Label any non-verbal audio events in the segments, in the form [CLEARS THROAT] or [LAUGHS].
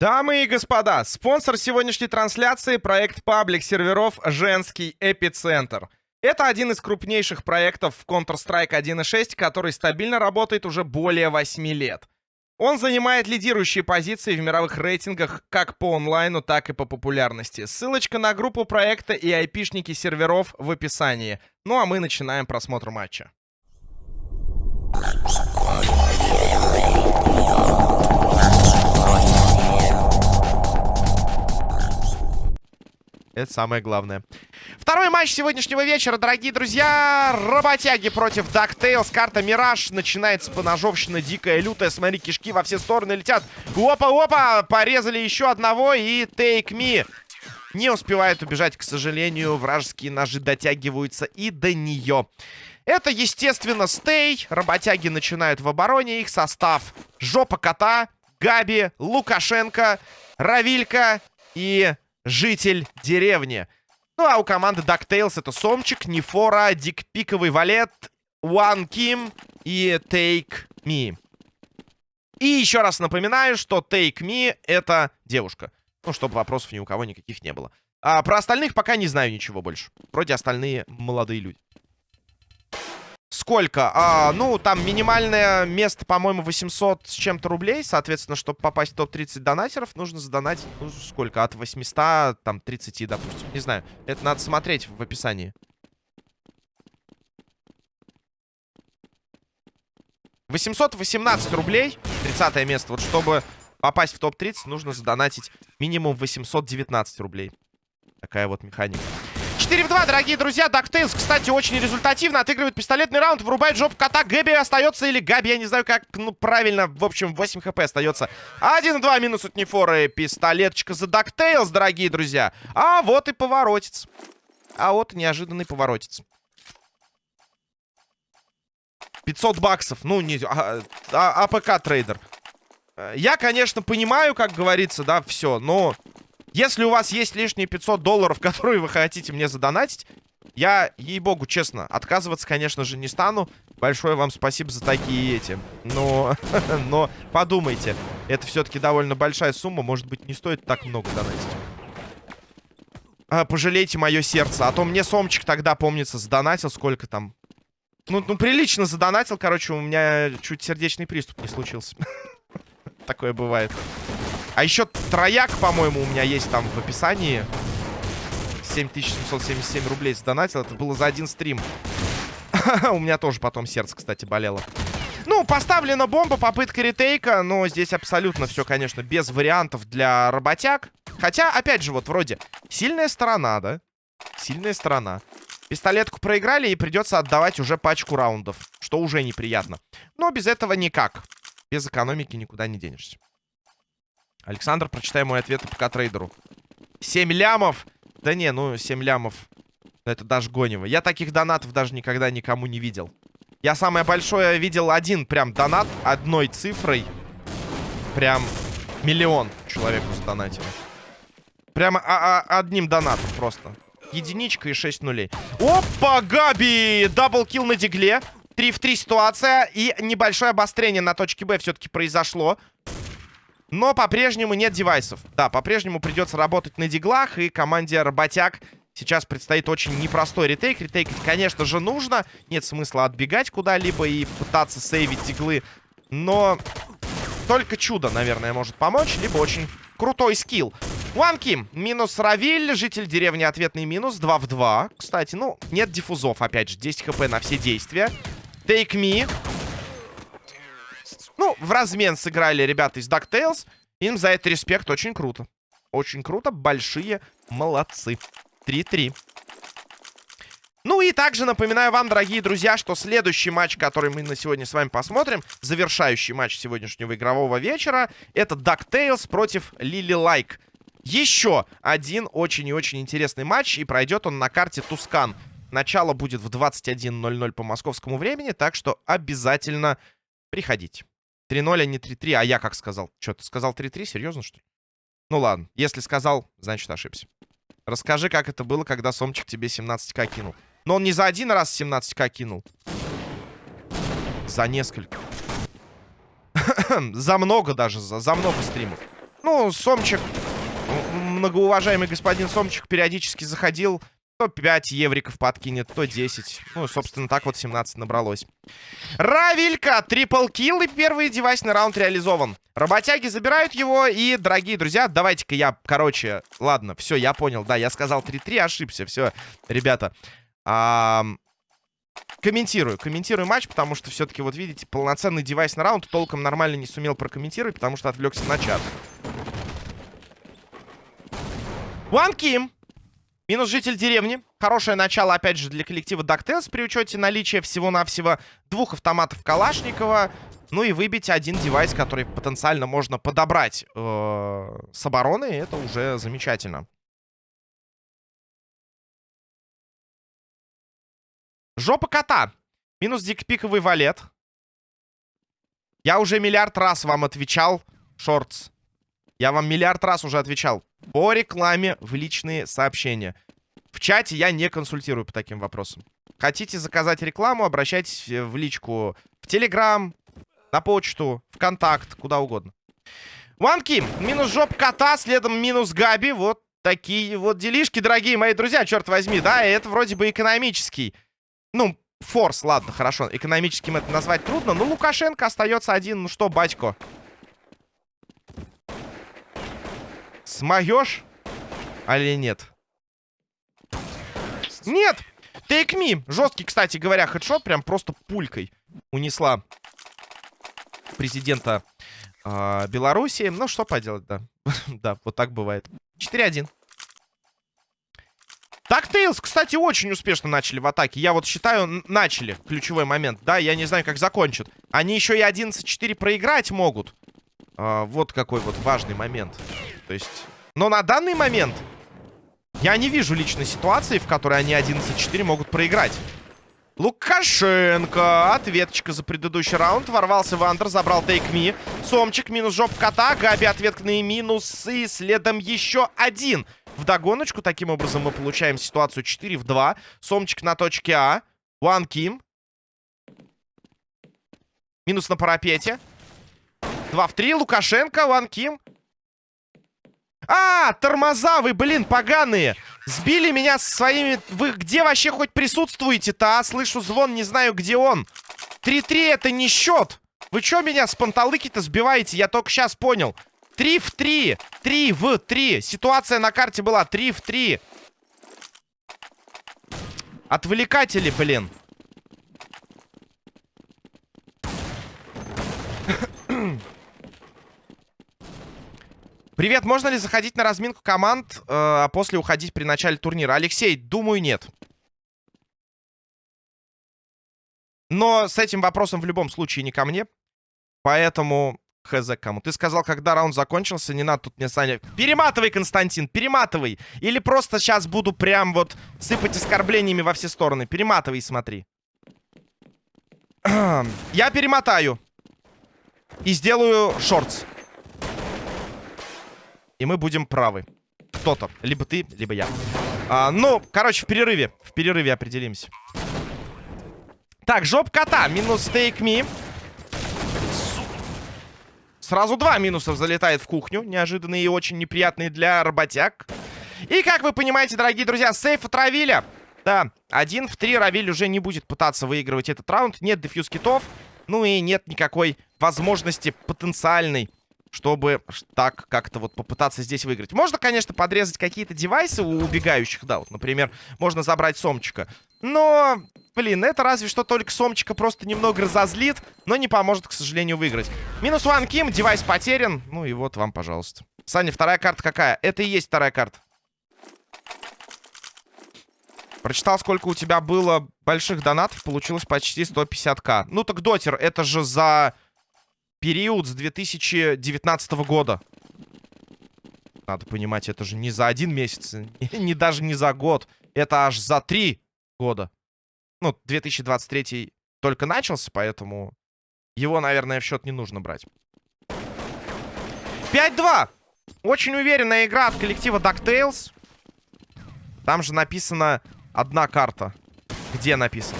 Дамы и господа, спонсор сегодняшней трансляции — проект паблик серверов «Женский эпицентр». Это один из крупнейших проектов в Counter-Strike 1.6, который стабильно работает уже более 8 лет. Он занимает лидирующие позиции в мировых рейтингах как по онлайну, так и по популярности. Ссылочка на группу проекта и айпишники серверов в описании. Ну а мы начинаем просмотр матча. Это самое главное. Второй матч сегодняшнего вечера, дорогие друзья. Работяги против DuckTales. Карта Мираж. Начинается поножовщина дикая, лютая. Смотри, кишки во все стороны летят. Опа-опа! Порезали еще одного. И Take Me не успевает убежать, к сожалению. Вражеские ножи дотягиваются и до нее. Это, естественно, стей. Работяги начинают в обороне. Их состав Жопа Кота, Габи, Лукашенко, Равилька и житель деревни. Ну, а у команды DuckTales это Сомчик, Нефора, Дикпиковый Валет, One Kim и Take Me. И еще раз напоминаю, что Take Me это девушка. Ну, чтобы вопросов ни у кого никаких не было. А про остальных пока не знаю ничего больше. Вроде остальные молодые люди. Сколько? А, ну, там минимальное место, по-моему, 800 с чем-то рублей. Соответственно, чтобы попасть в топ-30 донатеров, нужно задонатить, ну, сколько? От 800, там, 30, допустим. Не знаю. Это надо смотреть в описании. 818 рублей. 30 место. Вот чтобы попасть в топ-30, нужно задонатить минимум 819 рублей. Такая вот механика. 4 в 2, дорогие друзья. DuckTales, кстати, очень результативно отыгрывает пистолетный раунд, вырубает жопу кота. Гэби остается или Габи, я не знаю, как, ну, правильно. В общем, 8 хп остается. 1-2 минус от Нефоры. Пистолеточка за DuckTales, дорогие друзья. А вот и поворотец. А вот неожиданный поворотец. 500 баксов. Ну, не... А, а, АПК трейдер. Я, конечно, понимаю, как говорится, да, все, но... Если у вас есть лишние 500 долларов, [LAUGHS] которые вы хотите мне задонатить, я, ей-богу, честно, отказываться, конечно же, не стану. Большое вам спасибо за такие эти. Но, [LAUGHS] но подумайте, это все-таки довольно большая сумма. Может быть, не стоит так много донатить. А, пожалейте мое сердце. А то мне Сомчик тогда, помнится, задонатил. Сколько там? Ну, ну, прилично задонатил. Короче, у меня чуть сердечный приступ не случился. [LAUGHS] Такое бывает. А еще трояк, по-моему, у меня есть там в описании. 7777 рублей сдонатил. Это было за один стрим. [LAUGHS] у меня тоже потом сердце, кстати, болело. Ну, поставлена бомба, попытка ретейка, но здесь абсолютно все, конечно, без вариантов для работяг. Хотя, опять же, вот вроде сильная сторона, да? Сильная сторона. Пистолетку проиграли и придется отдавать уже пачку раундов, что уже неприятно. Но без этого никак. Без экономики никуда не денешься. Александр, прочитай мой ответ по трейдеру. 7 лямов? Да не, ну 7 лямов. Это даже гонево. Я таких донатов даже никогда никому не видел. Я самое большое видел один прям донат одной цифрой. Прям миллион человеку сдонатил. Прямо а -а одним донатом просто. Единичка и 6 нулей. Опа, Габи! Даблкил на дигле. 3 в 3 ситуация. И небольшое обострение на точке Б все-таки произошло. Но по-прежнему нет девайсов. Да, по-прежнему придется работать на диглах. И команде работяг сейчас предстоит очень непростой ретейк. Ретейкать, конечно же, нужно. Нет смысла отбегать куда-либо и пытаться сейвить диглы. Но только чудо, наверное, может помочь. Либо очень крутой скилл. Ванки, минус Равиль, житель деревни ответный минус, 2 в 2. Кстати, ну, нет дефузов, опять же, 10 хп на все действия. Take me. Ну, в размен сыграли ребята из DuckTales. Им за это респект. Очень круто. Очень круто. Большие молодцы. 3-3. Ну и также напоминаю вам, дорогие друзья, что следующий матч, который мы на сегодня с вами посмотрим, завершающий матч сегодняшнего игрового вечера, это DuckTales против Лили Лайк. Еще один очень и очень интересный матч, и пройдет он на карте Тускан. Начало будет в 21.00 по московскому времени, так что обязательно приходите. 3-0, а не 3-3. А я как сказал? Что, ты сказал 3-3? Серьезно, что ли? Ну ладно. Если сказал, значит ошибся. Расскажи, как это было, когда Сомчик тебе 17к кинул. Но он не за один раз 17к кинул. За несколько. [CLEARS THROAT] за много даже, за, за много стримов. Ну, Сомчик, многоуважаемый господин Сомчик периодически заходил. То 5 евриков подкинет, то 10. Ну, собственно, так вот 17 набралось. Равилька! Трипл килл и первый девайсный раунд реализован. Работяги забирают его. И, дорогие друзья, давайте-ка я, короче... Ладно, все, я понял. Да, я сказал 3-3, ошибся. Все, ребята. А, комментирую, комментирую матч, потому что все-таки, вот видите, полноценный девайс на раунд толком нормально не сумел прокомментировать, потому что отвлекся на чат. One Ким. Минус житель деревни. Хорошее начало, опять же, для коллектива DuckTales при учете наличия всего-навсего двух автоматов Калашникова. Ну и выбить один девайс, который потенциально можно подобрать э с обороны. Это уже замечательно. Жопа кота. Минус дикпиковый валет. Я уже миллиард раз вам отвечал, шортс. Я вам миллиард раз уже отвечал. По рекламе в личные сообщения. В чате я не консультирую по таким вопросам. Хотите заказать рекламу, обращайтесь в личку в Телеграм, на почту, в контакт, куда угодно. Ванки, минус жоп кота, следом минус Габи. Вот такие вот делишки, дорогие мои друзья, черт возьми, да, это вроде бы экономический ну, форс, ладно, хорошо. Экономическим это назвать трудно. Но Лукашенко остается один. Ну что, батько? Смоешь? Али нет? Нет! Take me! Жесткий, кстати говоря, хедшот прям просто пулькой унесла президента э, Беларуси. Ну, что поделать, да. [LAUGHS] да, вот так бывает. 4-1. Так, Тейлз, кстати, очень успешно начали в атаке. Я вот считаю, начали ключевой момент. Да, я не знаю, как закончат. Они еще и 11-4 проиграть могут. А, вот какой вот важный момент. То есть... Но на данный момент я не вижу личной ситуации, в которой они 11-4 могут проиграть. Лукашенко. Ответочка за предыдущий раунд. Ворвался в андер, забрал тейк ми. Сомчик минус жоп кота. Габи ответные минусы. Следом еще один. В догоночку. Таким образом мы получаем ситуацию 4 в 2. Сомчик на точке А. Ван Ким. Минус на парапете. 2 в 3. Лукашенко. Ван Ким. А, тормоза вы, блин, поганые. Сбили меня со своими... Вы где вообще хоть присутствуете-то, а? Слышу звон, не знаю, где он. 3-3 это не счет. Вы что меня с панталыки-то сбиваете? Я только сейчас понял. 3 в 3. 3 в 3. Ситуация на карте была 3 в 3. Отвлекатели, блин. [CLEARS THROAT] Привет, можно ли заходить на разминку команд, э, а после уходить при начале турнира? Алексей, думаю, нет. Но с этим вопросом в любом случае не ко мне. Поэтому Хз кому. Ты сказал, когда раунд закончился, не надо тут мне, Саня... Перематывай, Константин, перематывай. Или просто сейчас буду прям вот сыпать оскорблениями во все стороны. Перематывай и смотри. [CLEARS THROAT] Я перемотаю. И сделаю шортс. И мы будем правы. Кто-то. Либо ты, либо я. А, ну, короче, в перерыве. В перерыве определимся. Так, жоп кота. Минус стейк ми. Сразу два минусов залетает в кухню. Неожиданные и очень неприятные для работяг. И, как вы понимаете, дорогие друзья, сейф отравили. Да, один в три Равиль уже не будет пытаться выигрывать этот раунд. Нет дефьюз китов. Ну и нет никакой возможности потенциальной чтобы так как-то вот попытаться здесь выиграть. Можно, конечно, подрезать какие-то девайсы у убегающих, да, вот, например, можно забрать Сомчика. Но, блин, это разве что только Сомчика просто немного разозлит, но не поможет, к сожалению, выиграть. Минус Ван Ким, девайс потерян, ну и вот вам, пожалуйста. Саня, вторая карта какая? Это и есть вторая карта. Прочитал, сколько у тебя было больших донатов, получилось почти 150к. Ну так, Дотер, это же за период с 2019 года. Надо понимать, это же не за один месяц, [LAUGHS] не даже не за год. Это аж за три года. Ну, 2023 только начался, поэтому его, наверное, в счет не нужно брать. 5-2. Очень уверенная игра от коллектива DuckTales. Там же написано одна карта. Где написано?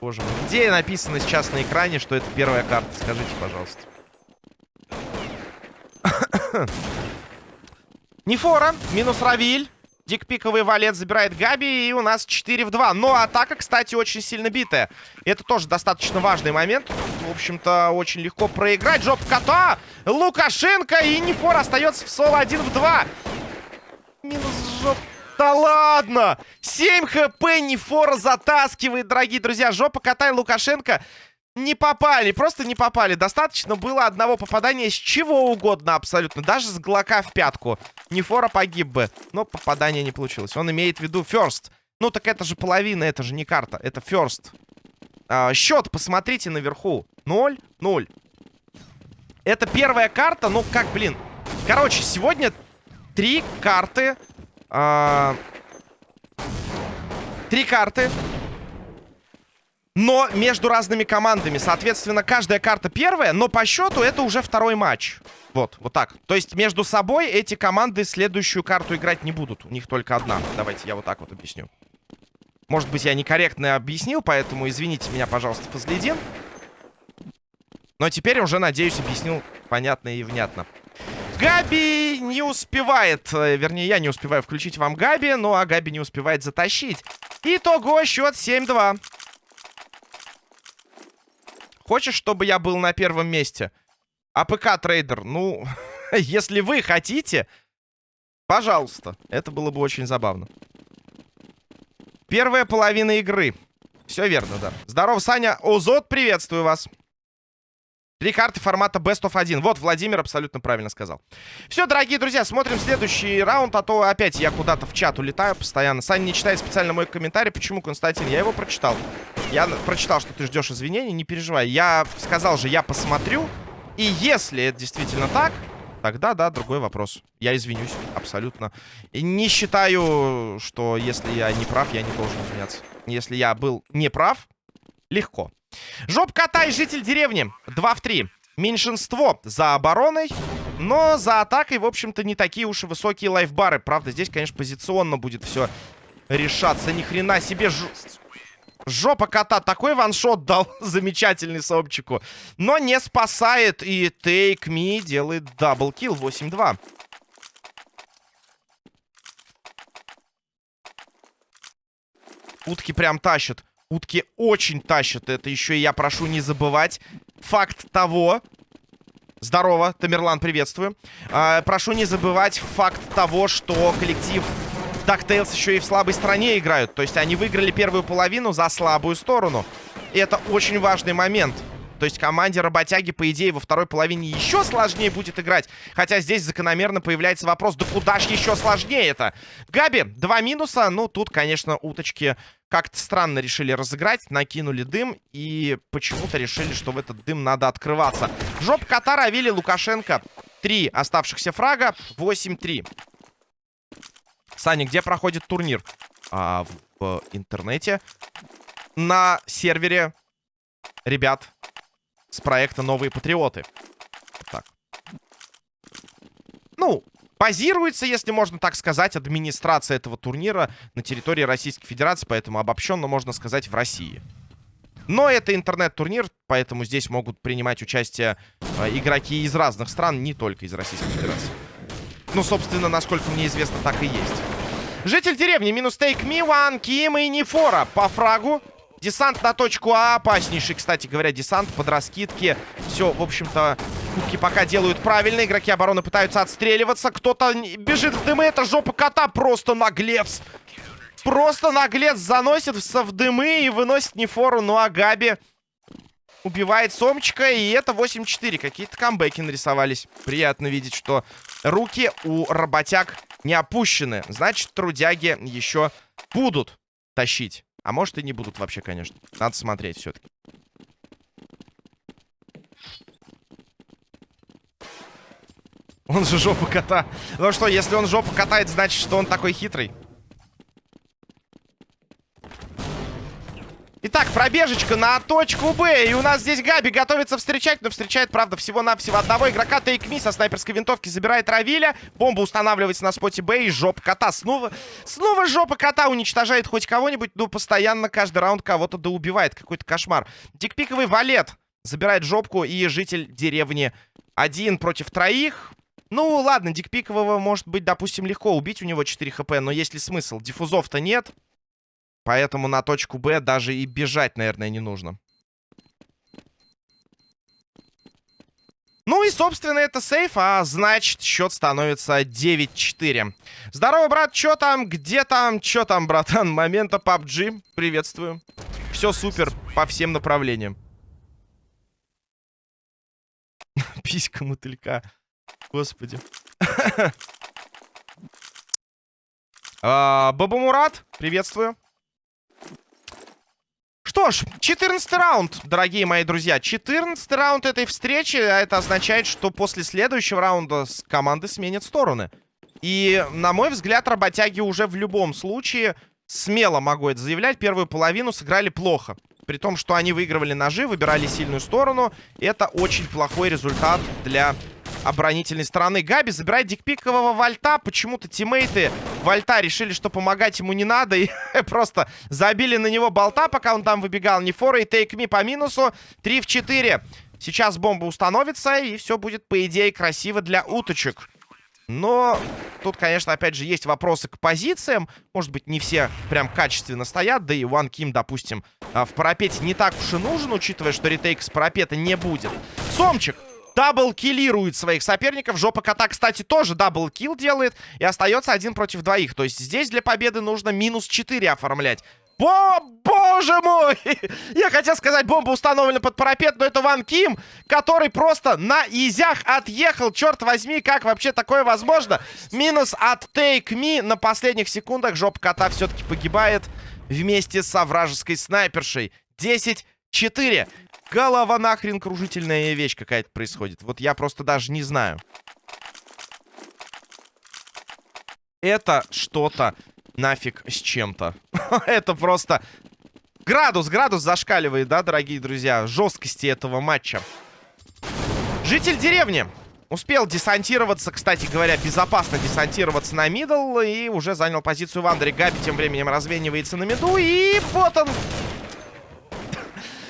Боже мой. Где написано сейчас на экране, что это первая карта? Скажите, пожалуйста. [COUGHS] Нефора, минус Равиль. Дикпиковый валет забирает Габи, и у нас 4 в 2. Но атака, кстати, очень сильно битая. Это тоже достаточно важный момент. В общем-то, очень легко проиграть. Жоп кота! Лукашенко и Нефор остается в соло 1 в 2. Минус жоп. Да ладно! 7 хп Нефора затаскивает, дорогие друзья. Жопа кота и Лукашенко не попали, просто не попали. Достаточно было одного попадания с чего угодно абсолютно. Даже с Глока в пятку. Нефора погиб бы. Но попадание не получилось. Он имеет в виду first. Ну так это же половина, это же не карта. Это first. А, счет, посмотрите наверху. 0, 0. Это первая карта, ну как, блин. Короче, сегодня три карты. А... Три карты но между разными командами. Соответственно, каждая карта первая, но по счету это уже второй матч. Вот, вот так. То есть между собой эти команды следующую карту играть не будут. У них только одна. Давайте я вот так вот объясню. Может быть, я некорректно объяснил, поэтому извините меня, пожалуйста, Фазлидин. Но теперь уже, надеюсь, объяснил понятно и внятно. Габи не успевает, э, вернее, я не успеваю включить вам Габи, ну а Габи не успевает затащить. Итого счет 7-2. Хочешь, чтобы я был на первом месте? АПК трейдер, ну, [LAUGHS] если вы хотите, пожалуйста. Это было бы очень забавно. Первая половина игры. Все верно, да. Здорово, Саня. Озот, приветствую вас. Три карты формата Best of 1. Вот, Владимир абсолютно правильно сказал. Все, дорогие друзья, смотрим следующий раунд, а то опять я куда-то в чат улетаю постоянно. Саня не читает специально мой комментарий. Почему, Константин? Я его прочитал. Я прочитал, что ты ждешь извинений, не переживай. Я сказал же, я посмотрю. И если это действительно так, тогда, да, другой вопрос. Я извинюсь, абсолютно. И не считаю, что если я не прав, я не должен извиняться. Если я был не прав, легко. Жоп кота и житель деревни. 2 в 3. Меньшинство за обороной. Но за атакой, в общем-то, не такие уж и высокие лайфбары. Правда, здесь, конечно, позиционно будет все решаться. Ни хрена себе ж... Жопа кота такой ваншот дал [LAUGHS] замечательный Сопчику. Но не спасает. И Take Me делает даблкил 8-2. Утки прям тащат. Утки очень тащат. Это еще и я прошу не забывать. Факт того... Здорово, Тамерлан, приветствую. А, прошу не забывать факт того, что коллектив DuckTales еще и в слабой стороне играют. То есть они выиграли первую половину за слабую сторону. И это очень важный момент. То есть команде работяги, по идее, во второй половине еще сложнее будет играть. Хотя здесь закономерно появляется вопрос, да куда ж еще сложнее это? Габи, два минуса. Ну, тут, конечно, уточки как-то странно решили разыграть. Накинули дым и почему-то решили, что в этот дым надо открываться. Жоп Катара, Авили, Лукашенко. Три оставшихся фрага. 8-3. Саня, где проходит турнир? А, в, в интернете. На сервере ребят с проекта «Новые патриоты». Так. Ну, базируется, если можно так сказать, администрация этого турнира на территории Российской Федерации, поэтому обобщенно можно сказать в России. Но это интернет-турнир, поэтому здесь могут принимать участие э, игроки из разных стран, не только из Российской Федерации. Ну, собственно, насколько мне известно, так и есть. Житель деревни, минус тейк ми, Ким и Нефора по фрагу. Десант на точку А. Опаснейший, кстати говоря, десант под раскидки. Все, в общем-то, кубки пока делают правильно. Игроки обороны пытаются отстреливаться. Кто-то бежит в дымы. Это жопа кота. Просто наглец. Просто наглец заносится в дымы и выносит Нефору. Ну а Габи убивает Сомчика. И это 8-4. Какие-то камбэки нарисовались. Приятно видеть, что руки у работяг не опущены. Значит, трудяги еще будут тащить. А может и не будут вообще, конечно. Надо смотреть все-таки. Он же жопу кота. Ну что, если он жопу катает, значит, что он такой хитрый. Итак, пробежечка на точку Б. И у нас здесь Габи готовится встречать. Но встречает, правда, всего-навсего одного игрока. Тейк Ми со снайперской винтовки забирает Равиля. Бомба устанавливается на споте Б. И жопа кота. Снова, снова жопа кота уничтожает хоть кого-нибудь. Ну, постоянно каждый раунд кого-то доубивает. Какой-то кошмар. Дикпиковый валет забирает жопку. И житель деревни один против троих. Ну, ладно, Дикпикового может быть, допустим, легко убить, у него 4 хп, но есть ли смысл? Диффузов-то нет, поэтому на точку Б даже и бежать, наверное, не нужно. Ну и, собственно, это сейф, а значит, счет становится 9-4. Здорово, брат, чё там, где там, чё там, братан? Момента PUBG, приветствую. Все супер по всем направлениям. [LAUGHS] Писька мотылька. Господи. [LAUGHS] А, Баба Мурат, приветствую. Что ж, 14 раунд, дорогие мои друзья. 14 раунд этой встречи. А это означает, что после следующего раунда команды сменят стороны. И, на мой взгляд, работяги уже в любом случае, смело могу это заявлять, первую половину сыграли плохо. При том, что они выигрывали ножи, выбирали сильную сторону. Это очень плохой результат для оборонительной стороны. Габи забирает дикпикового Вольта. Почему-то тиммейты Вольта решили, что помогать ему не надо. И [LAUGHS] просто забили на него болта, пока он там выбегал. Нефора и тейкми по минусу. 3 в 4. Сейчас бомба установится, и все будет, по идее, красиво для уточек. Но тут, конечно, опять же, есть вопросы к позициям. Может быть, не все прям качественно стоят. Да и Ван Ким, допустим, а, в парапете не так уж и нужен, учитывая, что ретейк с парапета не будет. Сомчик даблкиллирует своих соперников. Жопа кота, кстати, тоже даблкил делает. И остается один против двоих. То есть здесь для победы нужно минус 4 оформлять. О, боже мой! [LAUGHS] Я хотел сказать, бомба установлена под парапет, но это Ван Ким, который просто на изях отъехал. Черт возьми, как вообще такое возможно? Минус от Take Me на последних секундах. Жопа кота все-таки погибает вместе со вражеской снайпершей. 10-4. Голова нахрен кружительная вещь какая-то происходит. Вот я просто даже не знаю. Это что-то нафиг с чем-то. [LAUGHS] Это просто... Градус, градус зашкаливает, да, дорогие друзья? Жесткости этого матча. Житель деревни. Успел десантироваться, кстати говоря, безопасно десантироваться на мидл. И уже занял позицию в андере. Габи тем временем развенивается на миду. И вот он,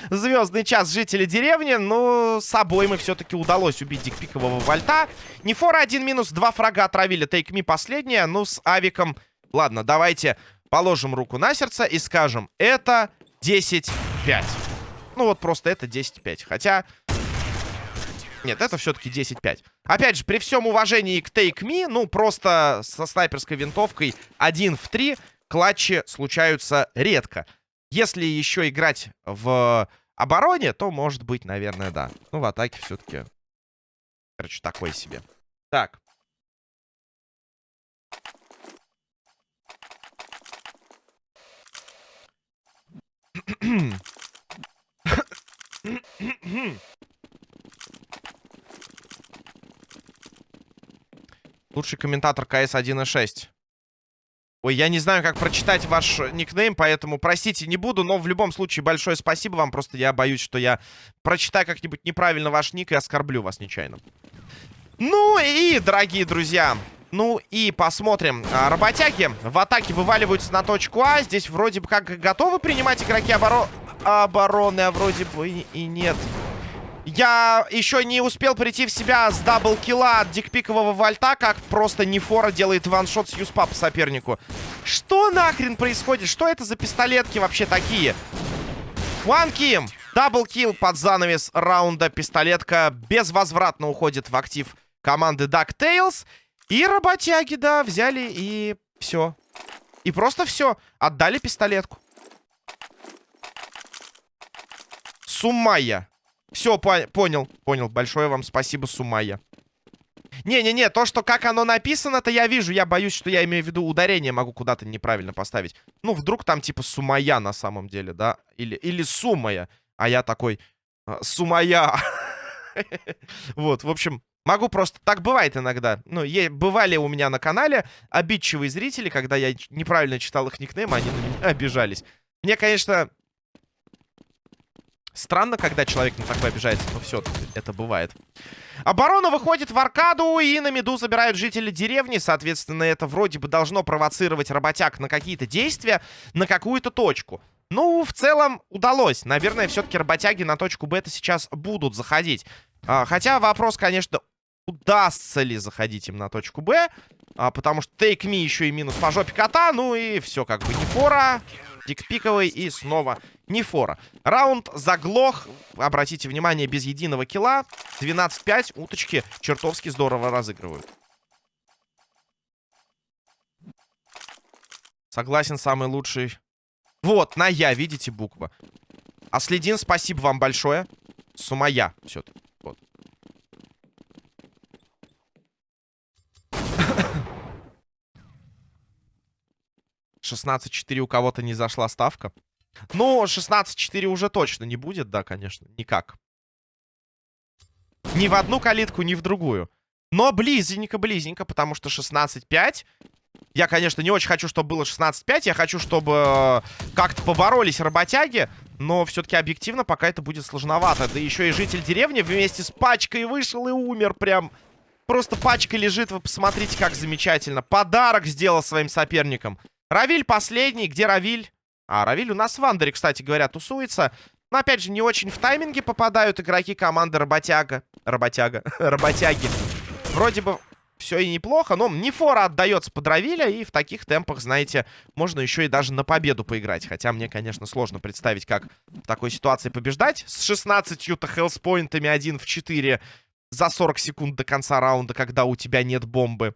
звездный час жителей деревни. Но с собой мы все-таки удалось убить дикпикового вольта. Нефора один минус, два фрага отравили. Тейк ми последняя. Ну, с авиком... Ладно, давайте положим руку на сердце и скажем, это 10-5. Ну вот просто это 10-5. Хотя... Нет, это все-таки 10-5. Опять же, при всем уважении к Take Me, ну, просто со снайперской винтовкой 1 в 3 клатчи случаются редко. Если еще играть в обороне, то, может быть, наверное, да. Ну, в атаке все-таки, короче, такой себе. Так. Лучший комментатор КС 1.6. Ой, я не знаю, как прочитать ваш никнейм, поэтому простите, не буду, но в любом случае большое спасибо вам. Просто я боюсь, что я прочитаю как-нибудь неправильно ваш ник и оскорблю вас нечаянно. Ну и, дорогие друзья, ну и посмотрим. А, работяги в атаке вываливаются на точку А. Здесь вроде бы как готовы принимать игроки оборо... обороны, а вроде бы и нет. Я еще не успел прийти в себя с даблкила от дикпикового вольта, как просто Нефора делает ваншот с юспа по сопернику. Что нахрен происходит? Что это за пистолетки вообще такие? One Ким. Даблкил под занавес раунда. Пистолетка безвозвратно уходит в актив команды DuckTales. И работяги, да, взяли и все. И просто все. Отдали пистолетку. Суммая. Все, по понял, понял. Большое вам спасибо, Сумая. Не-не-не, то, что как оно написано-то я вижу. Я боюсь, что я имею в виду ударение могу куда-то неправильно поставить. Ну, вдруг там типа Сумая на самом деле, да? Или, или Сумая. А я такой, «А, Сумая. [LAUGHS] Вот, в общем, могу просто... Так бывает иногда. Ну, бывали у меня на канале обидчивые зрители, когда я неправильно читал их никнейм, они на меня [LAUGHS] обижались. Мне, конечно, Странно, когда человек на такое обижается, но все это бывает. Оборона выходит в аркаду, и на меду забирают жители деревни. Соответственно, это вроде бы должно провоцировать работяг на какие-то действия, на какую-то точку. Ну, в целом, удалось. Наверное, все-таки работяги на точку бета сейчас будут заходить. А, хотя вопрос, конечно, удастся ли заходить им на точку Б. А, потому что Take Me еще и минус по жопе кота. Ну и все как бы не фора. Дикпиковый и снова не фора. Раунд заглох. Обратите внимание, без единого килла. 12-5. Уточки чертовски здорово разыгрывают. Согласен, самый лучший. Вот, на я, видите, буква. А следин, спасибо вам большое. Сумая все-таки. Вот. Шестнадцать четыре у кого-то не зашла ставка. Ну, 16-4 уже точно не будет, да, конечно. Никак. Ни в одну калитку, ни в другую. Но близенько-близенько, потому что 16-5. Я, конечно, не очень хочу, чтобы было 16-5. Я хочу, чтобы э, как-то поборолись работяги. Но все-таки объективно пока это будет сложновато. Да еще и житель деревни вместе с пачкой вышел и умер прям. Просто пачка лежит, вы посмотрите, как замечательно. Подарок сделал своим соперникам. Равиль последний. Где Равиль? А, Равиль у нас в Андере, кстати говоря, тусуется. Но, опять же, не очень в тайминге попадают игроки команды Работяга. Работяга. [LAUGHS] Работяги. Вроде бы все и неплохо, но не фора отдается под Равиля, и в таких темпах, знаете, можно еще и даже на победу поиграть. Хотя мне, конечно, сложно представить, как в такой ситуации побеждать. С 16- то хелспоинтами 1 в 4 за 40 секунд до конца раунда, когда у тебя нет бомбы.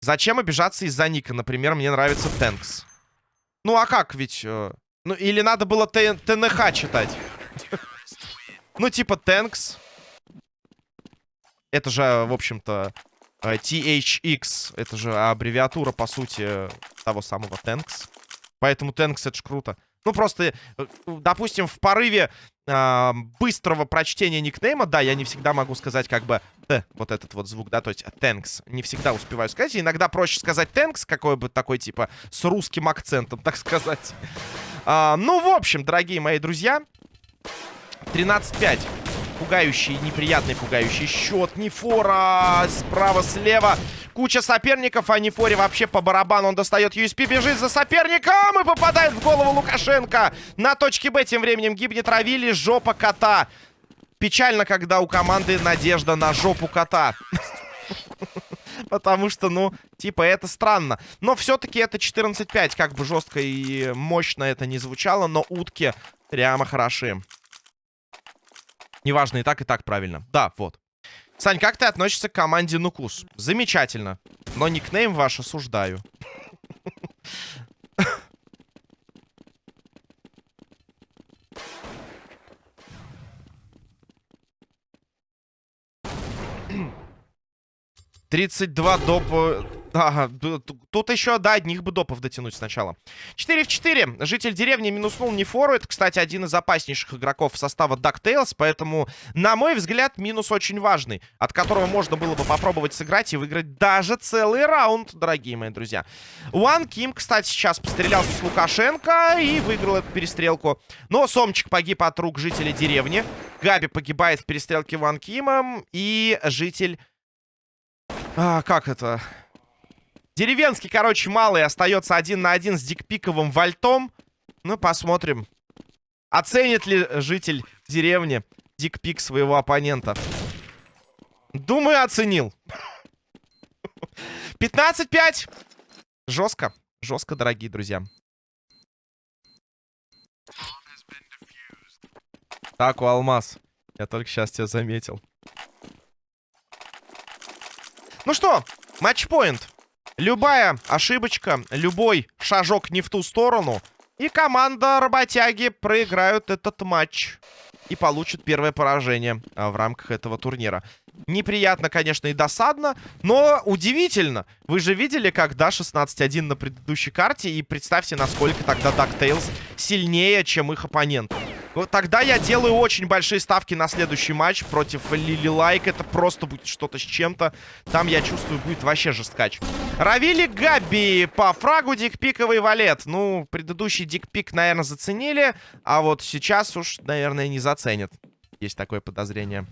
Зачем обижаться из-за ника? Например, мне нравится Тэнкс. Ну, а как ведь... Э, ну, или надо было ТНХ читать. Ну, типа Тэнкс. Это же, в общем-то, э, THX. Это же аббревиатура, по сути, того самого Тэнкс. Поэтому Тэнкс это ж круто. Ну, просто, э, допустим, в порыве э, быстрого прочтения никнейма, да, я не всегда могу сказать как бы Т, вот этот вот звук, да, то есть thanks. Не всегда успеваю сказать. Иногда проще сказать thanks, какой бы такой, типа, с русским акцентом, так сказать. А, ну, в общем, дорогие мои друзья, 13-5 пугающий, неприятный пугающий счет. Нефора справа-слева. Куча соперников, а Нефоре вообще по барабану. Он достает USP, бежит за соперником и попадает в голову Лукашенко. На точке Б тем временем гибнет Равили, жопа кота. Печально, когда у команды надежда на жопу кота. [LAUGHS] Потому что, ну, типа, это странно. Но все-таки это 14-5. Как бы жестко и мощно это не звучало, но утки прямо хороши. Неважно, и так, и так правильно. Да, вот. Сань, как ты относишься к команде Нукус? Замечательно. Но никнейм ваш осуждаю. Тридцать два допа Ага, тут еще до одних бы допов дотянуть сначала. 4 в 4. Житель деревни минуснул Нефору. Это, кстати, один из опаснейших игроков состава DuckTales. Поэтому, на мой взгляд, минус очень важный. От которого можно было бы попробовать сыграть и выиграть даже целый раунд, дорогие мои друзья. Уан Ким, кстати, сейчас пострелялся с Лукашенко и выиграл эту перестрелку. Но Сомчик погиб от рук жителя деревни. Габи погибает в перестрелке Ван Кимом. И житель... А, как это? Деревенский, короче, малый остается один на один с дикпиковым вальтом. Ну, посмотрим. Оценит ли житель деревни дикпик своего оппонента? Думаю, оценил. [LAUGHS] 15-5. Жестко. Жестко, дорогие друзья. Так, у Алмаз. Я только сейчас тебя заметил. Ну что, матчпоинт. Любая ошибочка, любой шажок не в ту сторону, и команда работяги проиграют этот матч. И получит первое поражение а, в рамках этого турнира. Неприятно, конечно, и досадно, но удивительно. Вы же видели, когда 16-1 на предыдущей карте, и представьте, насколько тогда DuckTales сильнее, чем их оппонент. Вот тогда я делаю очень большие ставки на следующий матч против Лили Лайк. Это просто будет что-то с чем-то. Там, я чувствую, будет вообще жесткач. Равили Габи по фрагу дикпиковый валет. Ну, предыдущий дикпик, наверное, заценили. А вот сейчас уж, наверное, не заценят. Есть такое подозрение.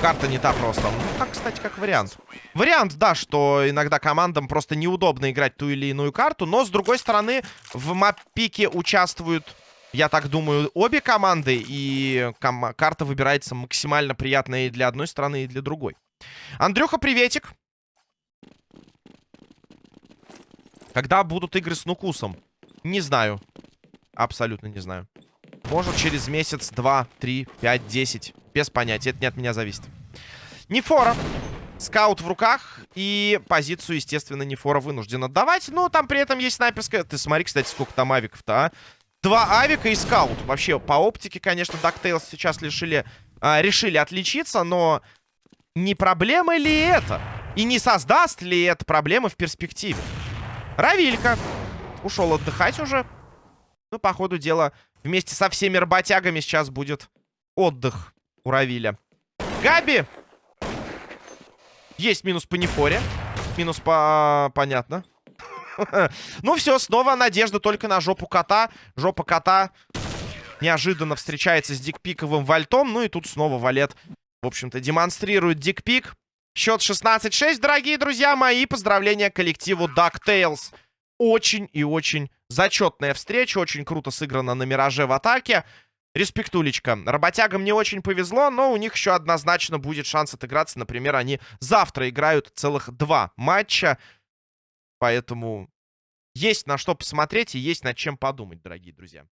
Карта не та просто. Ну, так, кстати, как вариант. Вариант, да, что иногда командам просто неудобно играть ту или иную карту. Но, с другой стороны, в маппике участвуют Я так думаю, обе команды, и ком карта выбирается максимально приятная и для одной стороны, и для другой. Андрюха, приветик. Когда будут игры с Нукусом? Не знаю. Абсолютно не знаю. Может, через месяц, два, три, пять, десять. Без понятия. Это не от меня зависит. Нефора. Скаут в руках. И позицию, естественно, Нефора вынужден отдавать. Но там при этом есть снайперская... Ты смотри, кстати, сколько там авиков-то, а. Два авика и скаут. Вообще, по оптике, конечно, DuckTales сейчас решили, а, решили отличиться, но не проблема ли это? И не создаст ли это проблемы в перспективе? Равилька. Ушел отдыхать уже. Ну, по ходу дела, вместе со всеми работягами сейчас будет отдых у Равиля. Габи! Есть минус по Нефоре. Минус по... Понятно. [LAUGHS] Ну все, снова надежда только на жопу кота. Жопа кота неожиданно встречается с дикпиковым вальтом. Ну и тут снова валет, в общем-то, демонстрирует дикпик. Счет 16-6, дорогие друзья мои. Поздравления коллективу DuckTales. Очень и очень зачетная встреча. Очень круто сыграно на Мираже в атаке. Респектулечка. Работягам не очень повезло, но у них еще однозначно будет шанс отыграться. Например, они завтра играют целых два матча. Поэтому есть на что посмотреть и есть над чем подумать, дорогие друзья.